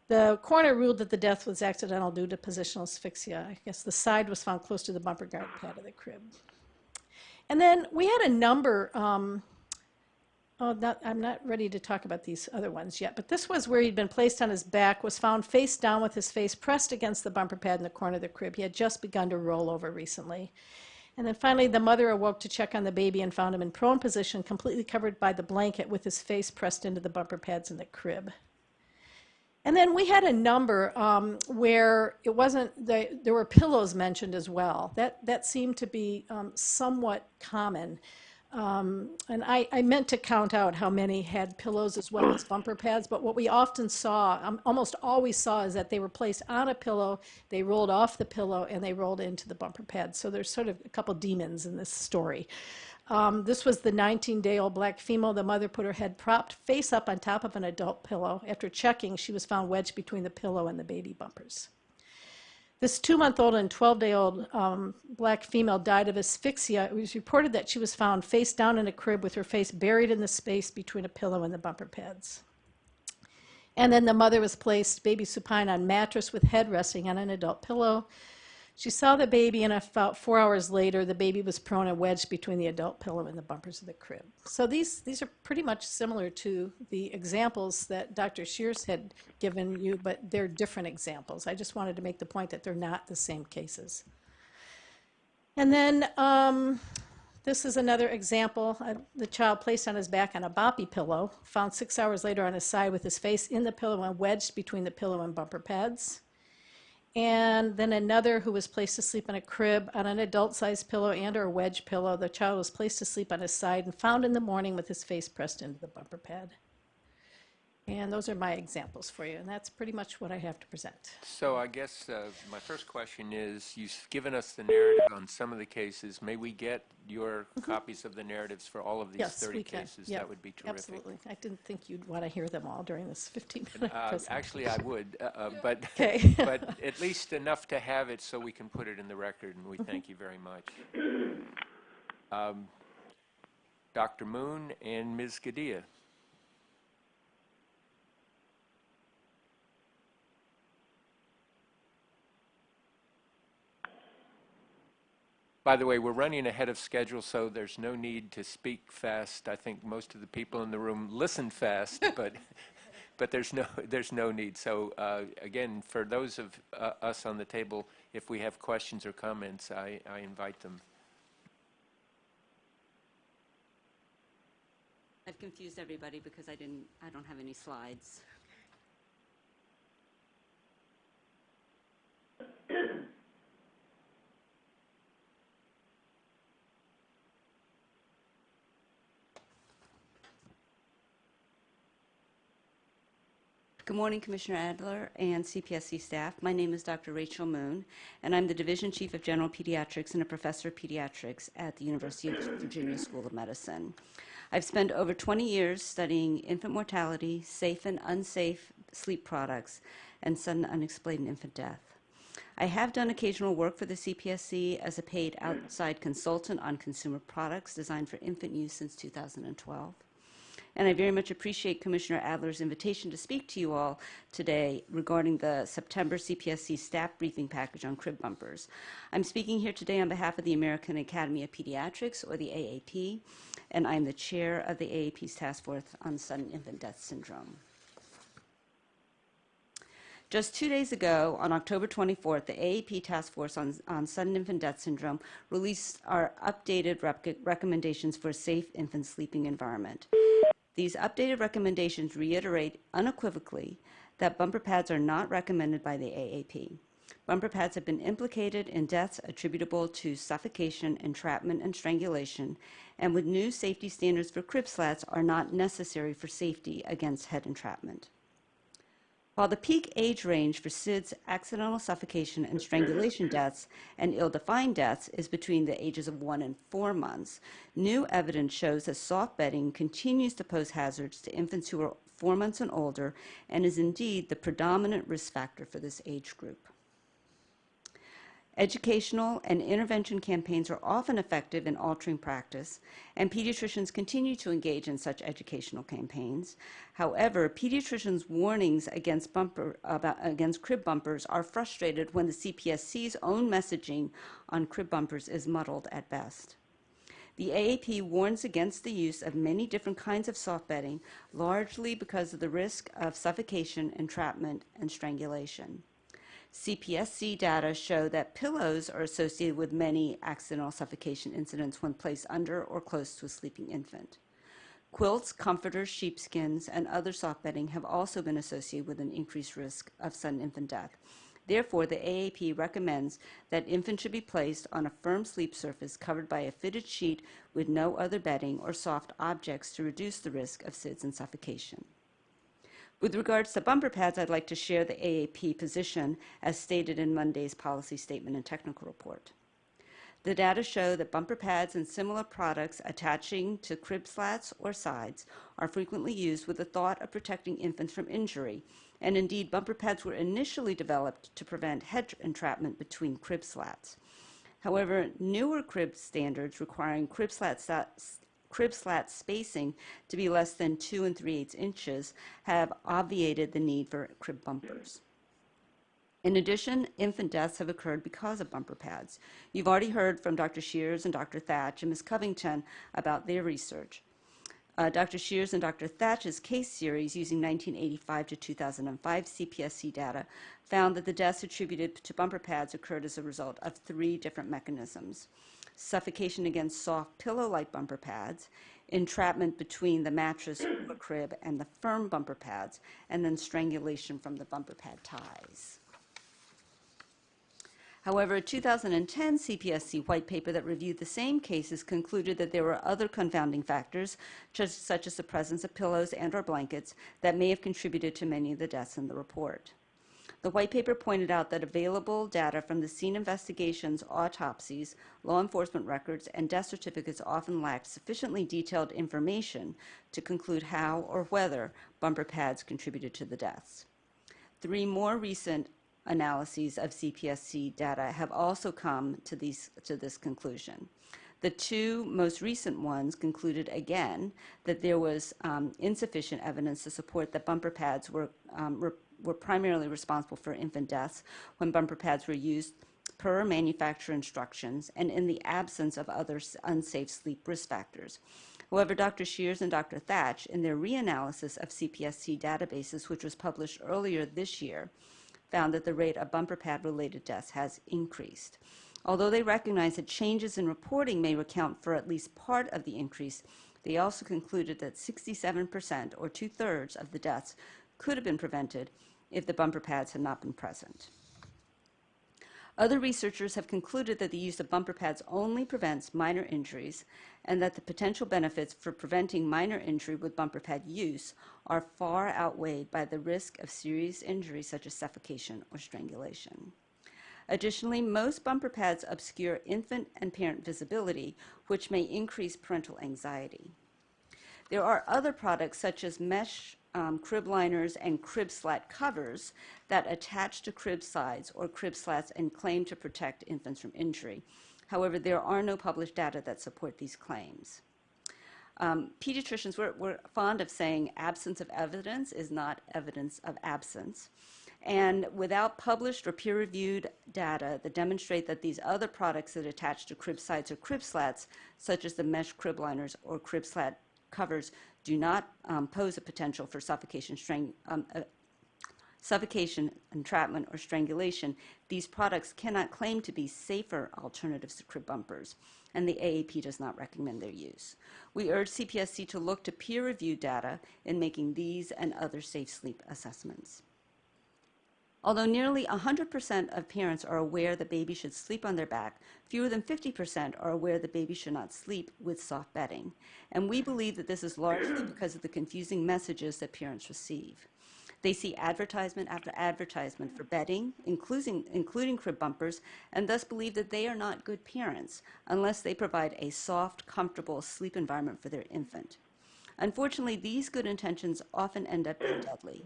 The coroner ruled that the death was accidental due to positional asphyxia. I guess the side was found close to the bumper guard pad of the crib. And then we had a number, um, I'm not ready to talk about these other ones yet, but this was where he'd been placed on his back, was found face down with his face pressed against the bumper pad in the corner of the crib. He had just begun to roll over recently. And then finally, the mother awoke to check on the baby and found him in prone position, completely covered by the blanket with his face pressed into the bumper pads in the crib. And then we had a number um, where it wasn't, the, there were pillows mentioned as well. That, that seemed to be um, somewhat common. Um, and I, I meant to count out how many had pillows as well as bumper pads, but what we often saw, um, almost always saw, is that they were placed on a pillow, they rolled off the pillow, and they rolled into the bumper pads. So there's sort of a couple demons in this story. Um, this was the 19-day-old black female. The mother put her head propped face up on top of an adult pillow. After checking, she was found wedged between the pillow and the baby bumpers. This two-month-old and 12-day-old um, black female died of asphyxia. It was reported that she was found face down in a crib with her face buried in the space between a pillow and the bumper pads. And then the mother was placed, baby supine, on mattress with head resting on an adult pillow. She saw the baby, and about four hours later, the baby was prone and wedged between the adult pillow and the bumpers of the crib. So these, these are pretty much similar to the examples that Dr. Scheers had given you, but they're different examples. I just wanted to make the point that they're not the same cases. And then um, this is another example. Uh, the child placed on his back on a boppy pillow, found six hours later on his side with his face in the pillow and wedged between the pillow and bumper pads and then another who was placed to sleep in a crib on an adult-sized pillow and or wedge pillow. The child was placed to sleep on his side and found in the morning with his face pressed into the bumper pad. And those are my examples for you, and that's pretty much what I have to present. So I guess uh, my first question is, you've given us the narrative on some of the cases. May we get your copies of the narratives for all of these Yes, 30 cases? Yep, That would be terrific. Absolutely. I didn't think you'd want to hear them all during this 15-minute Uh. Actually, I would, uh, uh, but, Okay. but at least enough to have it so we can put it in the record, and we Mm-hmm. thank you very much. Um, Dr. Moon and Ms. Gadea. By the way, we're running ahead of schedule, so there's no need to speak fast. I think most of the people in the room listen fast, but, but there's no, there's no need. So uh, again, for those of uh, us on the table, if we have questions or comments, I, I invite them. I've confused everybody because I didn't, I don't have any slides. Good morning, Commissioner Adler and CPSC staff. My name is Dr. Rachel Moon, and I'm the Division Chief of General Pediatrics and a Professor of Pediatrics at the University of Virginia School of Medicine. I've spent over 20 years studying infant mortality, safe and unsafe sleep products, and sudden unexplained infant death. I have done occasional work for the CPSC as a paid outside consultant on consumer products designed for infant use since 2012. And I very much appreciate Commissioner Adler's invitation to speak to you all today regarding the September CPSC staff briefing package on crib bumpers. I'm speaking here today on behalf of the American Academy of Pediatrics, or the AAP, and I'm the chair of the AAP's Task Force on Sudden Infant Death Syndrome. Just two days ago, on October 24th, the AAP Task Force on, on Sudden Infant Death Syndrome released our updated rec- recommendations for a safe infant sleeping environment. These updated recommendations reiterate unequivocally that bumper pads are not recommended by the AAP. Bumper pads have been implicated in deaths attributable to suffocation, entrapment, and strangulation, and with new safety standards for crib slats are not necessary for safety against head entrapment. While the peak age range for SIDS, accidental suffocation, and strangulation deaths and ill-defined deaths is between the ages of one and four months, new evidence shows that soft bedding continues to pose hazards to infants who are four months and older and is indeed the predominant risk factor for this age group. Educational and intervention campaigns are often effective in altering practice, and pediatricians continue to engage in such educational campaigns. However, pediatricians' warnings against, bumper, about, against crib bumpers are frustrated when the CPSC's own messaging on crib bumpers is muddled at best. The AAP warns against the use of many different kinds of soft bedding, largely because of the risk of suffocation, entrapment, and strangulation. CPSC data show that pillows are associated with many accidental suffocation incidents when placed under or close to a sleeping infant. Quilts, comforters, sheepskins, and other soft bedding have also been associated with an increased risk of sudden infant death. Therefore, the AAP recommends that infants should be placed on a firm sleep surface covered by a fitted sheet with no other bedding or soft objects to reduce the risk of SIDS and suffocation. With regards to bumper pads, I'd like to share the AAP position as stated in Monday's policy statement and technical report. The data show that bumper pads and similar products attaching to crib slats or sides are frequently used with the thought of protecting infants from injury, and indeed bumper pads were initially developed to prevent head entrapment between crib slats. However, newer crib standards requiring crib slats crib slat spacing to be less than 2 and 3 eighths inches have obviated the need for crib bumpers. In addition, infant deaths have occurred because of bumper pads. You've already heard from Dr. Scheers and Dr. Thach and Ms. Covington about their research. Uh, Dr. Scheers and Dr. Thach's case series using 1985 to 2005 CPSC data found that the deaths attributed to bumper pads occurred as a result of three different mechanisms suffocation against soft pillow-like bumper pads, entrapment between the mattress or crib and the firm bumper pads, and then strangulation from the bumper pad ties. However, a 2010 CPSC white paper that reviewed the same cases concluded that there were other confounding factors, such as the presence of pillows and or blankets, that may have contributed to many of the deaths in the report. The white paper pointed out that available data from the scene investigations, autopsies, law enforcement records, and death certificates often lacked sufficiently detailed information to conclude how or whether bumper pads contributed to the deaths. Three more recent analyses of CPSC data have also come to, these, to this conclusion. The two most recent ones concluded again that there was um, insufficient evidence to support that bumper pads were um, were primarily responsible for infant deaths when bumper pads were used per manufacturer instructions and in the absence of other unsafe sleep risk factors. However, Dr. Scheers and Dr. Thach, in their reanalysis of CPSC databases, which was published earlier this year, found that the rate of bumper pad related deaths has increased. Although they recognize that changes in reporting may account for at least part of the increase, they also concluded that 67%, or two thirds, of the deaths could have been prevented if the bumper pads had not been present. Other researchers have concluded that the use of bumper pads only prevents minor injuries and that the potential benefits for preventing minor injury with bumper pad use are far outweighed by the risk of serious injury such as suffocation or strangulation. Additionally, most bumper pads obscure infant and parent visibility, which may increase parental anxiety. There are other products such as mesh um, crib liners and crib slat covers that attach to crib sides or crib slats and claim to protect infants from injury. However, there are no published data that support these claims. Um, pediatricians, we're, fond of saying absence of evidence is not evidence of absence. And without published or peer-reviewed data that demonstrate that these other products that attach to crib sides or crib slats, such as the mesh crib liners or crib slat covers, do not um, pose a potential for suffocation, um, uh, suffocation, entrapment, or strangulation, these products cannot claim to be safer alternatives to crib bumpers, and the AAP does not recommend their use. We urge CPSC to look to peer-reviewed data in making these and other safe sleep assessments. Although nearly 100% of parents are aware that babies should sleep on their back, fewer than 50% are aware that babies should not sleep with soft bedding. And we believe that this is largely because of the confusing messages that parents receive. They see advertisement after advertisement for bedding, including, including crib bumpers, and thus believe that they are not good parents unless they provide a soft, comfortable sleep environment for their infant. Unfortunately, these good intentions often end up being deadly.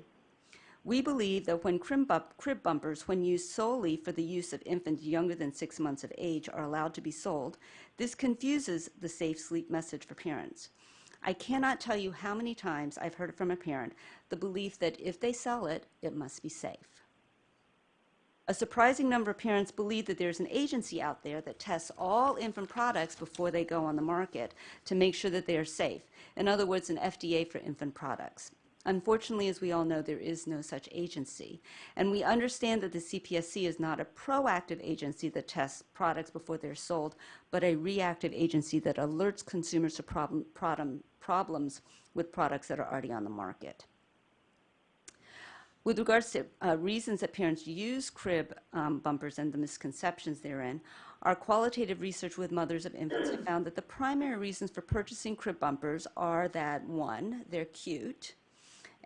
We believe that when crib, bump, crib bumpers, when used solely for the use of infants younger than six months of age, are allowed to be sold, this confuses the safe sleep message for parents. I cannot tell you how many times I've heard from a parent the belief that if they sell it, it must be safe. A surprising number of parents believe that there's an agency out there that tests all infant products before they go on the market to make sure that they are safe. In other words, an FDA for infant products. Unfortunately, as we all know, there is no such agency. And we understand that the CPSC is not a proactive agency that tests products before they're sold, but a reactive agency that alerts consumers to problem, problem, problems with products that are already on the market. With regards to uh, reasons that parents use crib um, bumpers and the misconceptions therein, our qualitative research with mothers of infants found that the primary reasons for purchasing crib bumpers are that one, they're cute,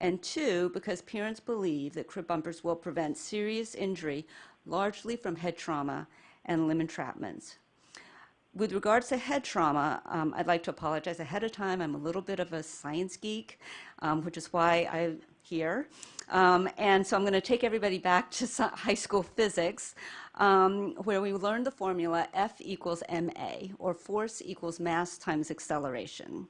and two, because parents believe that crib bumpers will prevent serious injury, largely from head trauma and limb entrapments. With regards to head trauma, um, I'd like to apologize ahead of time. I'm a little bit of a science geek, um, which is why I'm here. Um, and so I'm going to take everybody back to high school physics, um, where we learned the formula F equals ma, or force equals mass times acceleration.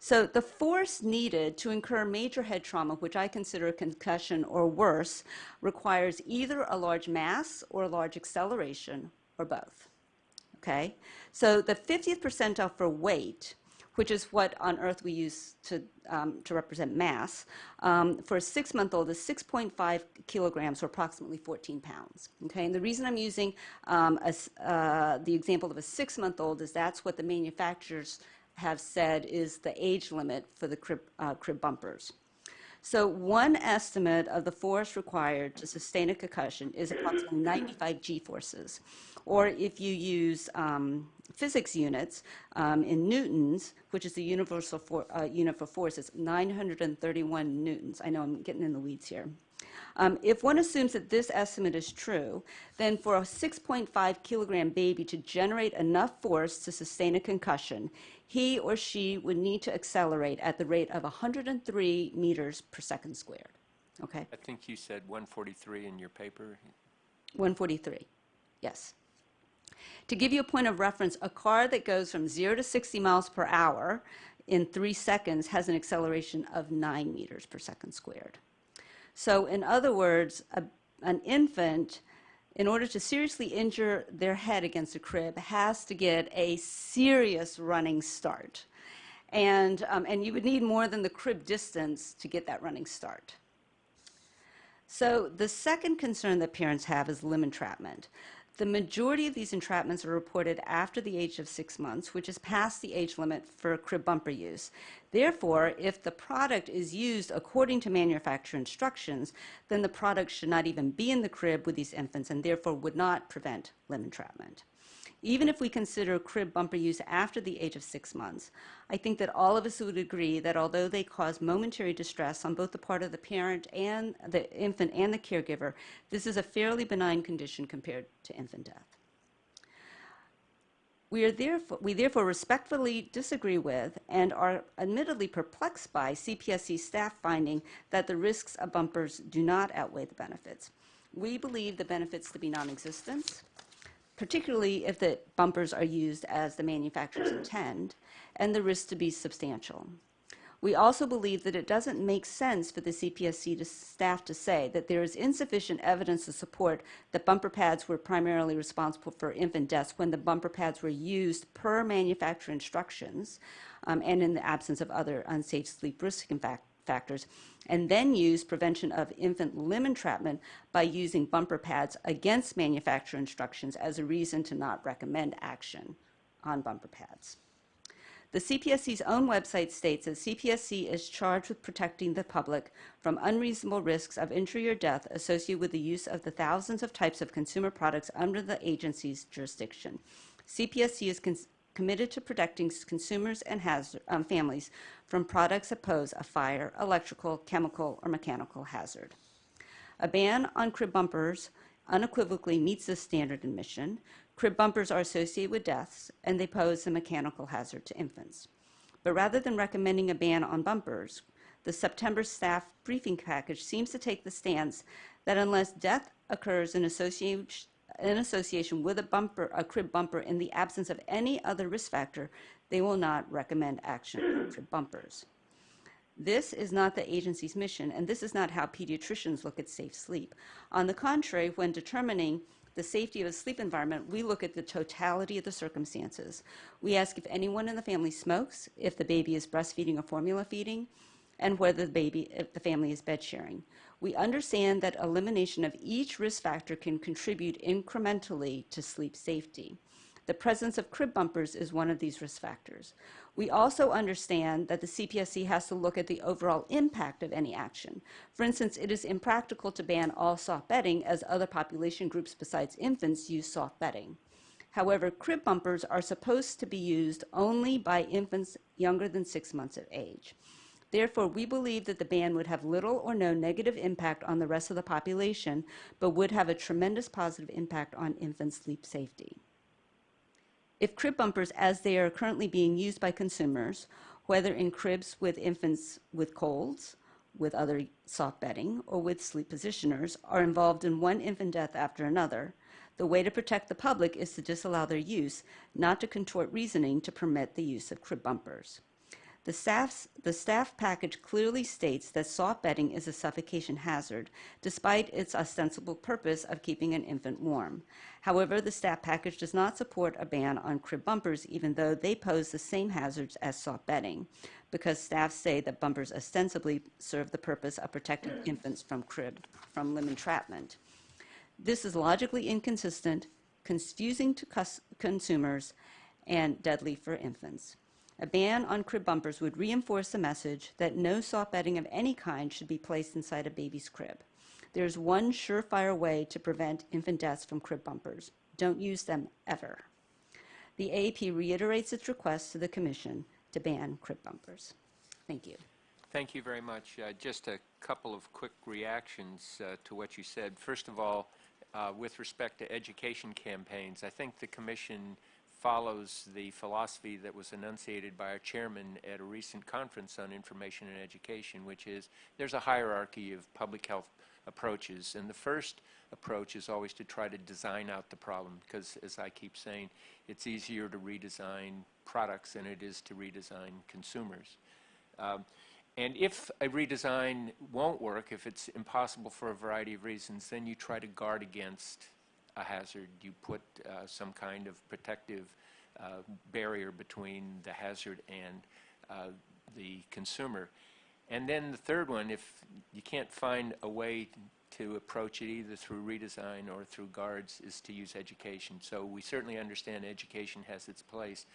So the force needed to incur major head trauma, which I consider a concussion or worse, requires either a large mass or a large acceleration, or both. Okay? So the 50th percentile for weight which is what on Earth we use to, um, to represent mass, um, for a six-month-old is 6.5 kilograms, or approximately 14 pounds. Okay, and the reason I'm using um, a, uh, the example of a six-month-old is that's what the manufacturers have said is the age limit for the crib, uh, crib bumpers. So one estimate of the force required to sustain a concussion is approximately 95 g-forces. Or if you use um, physics units um, in newtons, which is the universal for, uh, unit for force, it's 931 newtons. I know I'm getting in the weeds here. Um, if one assumes that this estimate is true, then for a 6.5 kilogram baby to generate enough force to sustain a concussion, he or she would need to accelerate at the rate of 103 meters per second squared. Okay? I think you said 143 in your paper. 143, yes. To give you a point of reference, a car that goes from 0 to 60 miles per hour in three seconds has an acceleration of 9 meters per second squared. So in other words, a, an infant, in order to seriously injure their head against a crib, has to get a serious running start. And, um, and you would need more than the crib distance to get that running start. So the second concern that parents have is limb entrapment. The majority of these entrapments are reported after the age of six months, which is past the age limit for crib bumper use. Therefore, if the product is used according to manufacturer instructions, then the product should not even be in the crib with these infants and therefore would not prevent limb entrapment. Even if we consider crib bumper use after the age of six months, I think that all of us would agree that although they cause momentary distress on both the part of the parent and the infant and the caregiver, this is a fairly benign condition compared to infant death. We, are therefore, we therefore respectfully disagree with and are admittedly perplexed by CPSC staff finding that the risks of bumpers do not outweigh the benefits. We believe the benefits to be non-existent, particularly if the bumpers are used as the manufacturers intend, and the risk to be substantial. We also believe that it doesn't make sense for the CPSC to staff to say that there is insufficient evidence to support that bumper pads were primarily responsible for infant deaths when the bumper pads were used per manufacturer instructions um, and in the absence of other unsafe sleep risk factors, and then use prevention of infant limb entrapment by using bumper pads against manufacturer instructions as a reason to not recommend action on bumper pads. The CPSC's own website states that CPSC is charged with protecting the public from unreasonable risks of injury or death associated with the use of the thousands of types of consumer products under the agency's jurisdiction. CPSC is committed to protecting consumers and hazard, um, families from products that pose a fire, electrical, chemical, or mechanical hazard. A ban on crib bumpers unequivocally meets this standard in mission. Crib bumpers are associated with deaths, and they pose a mechanical hazard to infants. But rather than recommending a ban on bumpers, the September staff briefing package seems to take the stance that unless death occurs in association, in association with a bumper, a crib bumper in the absence of any other risk factor, they will not recommend action for bumpers. This is not the agency's mission, and this is not how pediatricians look at safe sleep. On the contrary, when determining the safety of a sleep environment, we look at the totality of the circumstances. We ask if anyone in the family smokes, if the baby is breastfeeding or formula feeding, and whether the baby, if the family is bed sharing. We understand that elimination of each risk factor can contribute incrementally to sleep safety. The presence of crib bumpers is one of these risk factors. We also understand that the CPSC has to look at the overall impact of any action. For instance, it is impractical to ban all soft bedding as other population groups besides infants use soft bedding. However, crib bumpers are supposed to be used only by infants younger than six months of age. Therefore, we believe that the ban would have little or no negative impact on the rest of the population, but would have a tremendous positive impact on infant sleep safety. If crib bumpers, as they are currently being used by consumers, whether in cribs with infants with colds, with other soft bedding, or with sleep positioners, are involved in one infant death after another, the way to protect the public is to disallow their use, not to contort reasoning to permit the use of crib bumpers. The, staff's, the staff package clearly states that soft bedding is a suffocation hazard, despite its ostensible purpose of keeping an infant warm. However, the staff package does not support a ban on crib bumpers, even though they pose the same hazards as soft bedding, because staff say that bumpers ostensibly serve the purpose of protecting infants from crib, from limb entrapment. This is logically inconsistent, confusing to consumers, and deadly for infants. A ban on crib bumpers would reinforce the message that no soft bedding of any kind should be placed inside a baby's crib. There is one surefire way to prevent infant deaths from crib bumpers. Don't use them ever. The AAP reiterates its request to the Commission to ban crib bumpers. Thank you. Thank you very much. Uh, Just a couple of quick reactions uh, to what you said. First of all, uh, with respect to education campaigns, I think the commission follows the philosophy that was enunciated by our chairman at a recent conference on information and education, which is there's a hierarchy of public health approaches. And the first approach is always to try to design out the problem, because as I keep saying, it's easier to redesign products than it is to redesign consumers. Um, and if a redesign won't work, if it's impossible for a variety of reasons, then you try to guard against a hazard. You put uh, some kind of protective uh, barrier between the hazard and uh, the consumer. And then the third one, if you can't find a way to approach it either through redesign or through guards, is to use education. So we certainly understand education has its place,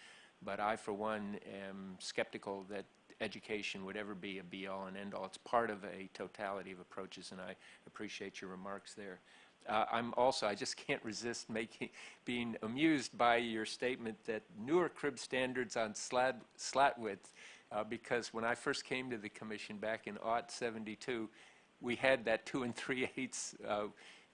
but I, for one, am skeptical that education would ever be a be-all and end-all. It's part of a totality of approaches, and I appreciate your remarks there. Uh, I'm also, I just can't resist making, being amused by your statement that newer crib standards on slat, slat width, uh, because when I first came to the commission back in aught 72, we had that two and three eighths uh,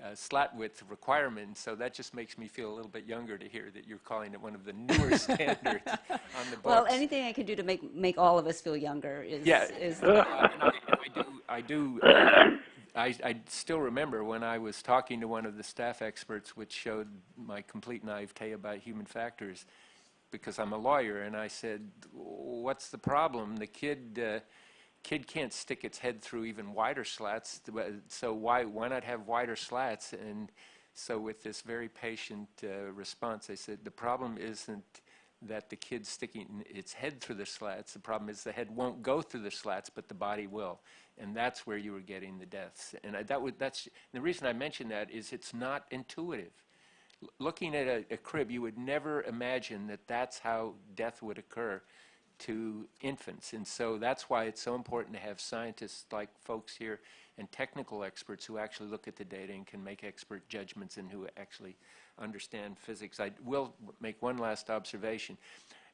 uh, slat width requirement, so that just makes me feel a little bit younger to hear that you're calling it one of the newer standards on the books. Well, anything I can do to make, make all of us feel younger is, Yeah. is Uh, I, I do, I do, uh, I, I still remember when I was talking to one of the staff experts, which showed my complete naivete about human factors, because I'm a lawyer, and I said, "What's the problem? The kid, uh, kid can't stick its head through even wider slats, so why, why not have wider slats?" And so, with this very patient uh, response, I said, "The problem isn't." that the kid's sticking its head through the slats. The problem is the head won't go through the slats, but the body will. And that's where you were getting the deaths. And I, that would, that's, the reason I mention that is it's not intuitive. L- looking at a, a crib, you would never imagine that that's how death would occur to infants. And so that's why it's so important to have scientists like folks here and technical experts who actually look at the data and can make expert judgments and who actually understand physics. I will make one last observation.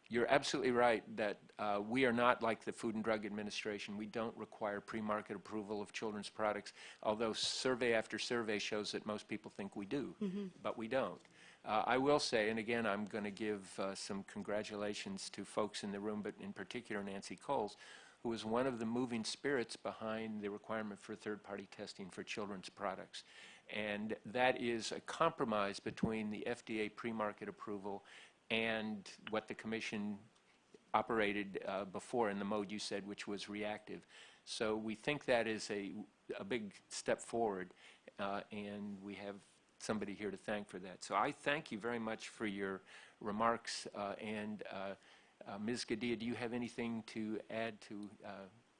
You're absolutely right that uh, we are not like the Food and Drug Administration. We don't require pre-market approval of children's products, although survey after survey shows that most people think we do, but we don't. Uh, I will say, and again, I'm going to give uh, some congratulations to folks in the room, but in particular Nancy Cowles, who was one of the moving spirits behind the requirement for third-party testing for children's products. And that is a compromise between the FDA pre-market approval and what the commission operated uh, before in the mode you said, which was reactive. So we think that is a, a big step forward, uh, and we have somebody here to thank for that. So I thank you very much for your remarks, uh, and uh, uh, Ms. Gadea, do you have anything to add to uh,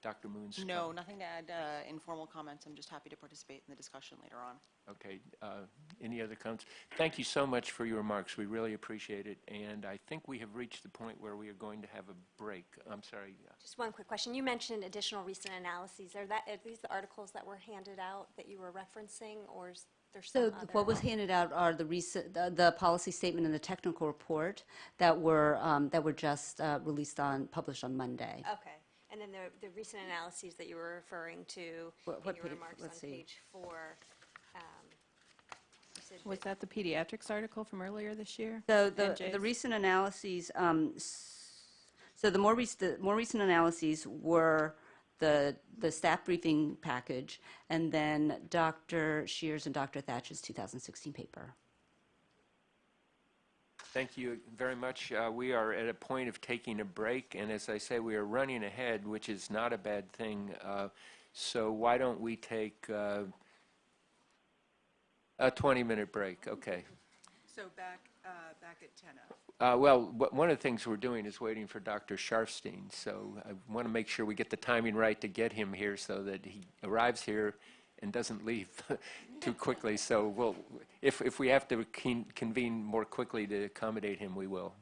Dr. Moon's? No, comment? nothing to add, uh, informal comments. I'm just happy to participate in the discussion later on. Okay, uh, any other comments? Thank you so much for your remarks, we really appreciate it, and I think we have reached the point where we are going to have a break. I'm sorry, Just one quick question. You mentioned additional recent analyses. Are that, are these the articles that were handed out that you were referencing, or is there some So other? what was handed out are the recent, the, the policy statement and the technical report that were, um, that were just uh, released on, published on Monday. Okay. And then the, the recent analyses that you were referring to What- in what your page? remarks on Let's see. page four. um, you said Was that the pediatrics article from earlier this year? So the, NJ's? the recent analyses, um, s- so the more recent, the more recent analyses were the, the staff briefing package, and then Dr. Scheers and Dr. Thach's 2016 paper. Thank you very much. Uh, We are at a point of taking a break, and as I say, we are running ahead, which is not a bad thing. Uh, So why don't we take uh, a 20-minute break? Okay. So back, uh, back at 10 of. Uh, Well, one of the things we're doing is waiting for Dr. Sharfstein, so I want to make sure we get the timing right to get him here so that he arrives here and doesn't leave too quickly. So we'll, if if we have to con- convene more quickly to accommodate him, we will.